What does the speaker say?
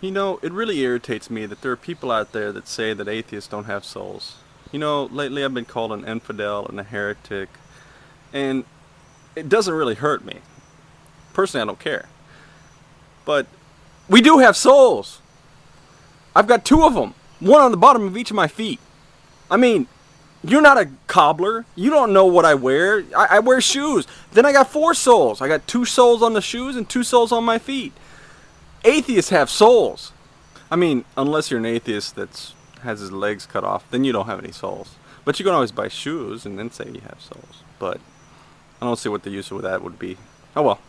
You know, it really irritates me that there are people out there that say that atheists don't have souls. You know, lately I've been called an infidel and a heretic, and it doesn't really hurt me. Personally, I don't care. But we do have souls. I've got two of them, one on the bottom of each of my feet. I mean, you're not a cobbler. You don't know what I wear. I, I wear shoes. Then I got four soles. I got two soles on the shoes and two soles on my feet atheists have souls. I mean, unless you're an atheist that has his legs cut off, then you don't have any souls. But you can always buy shoes and then say you have souls. But I don't see what the use of that would be. Oh well.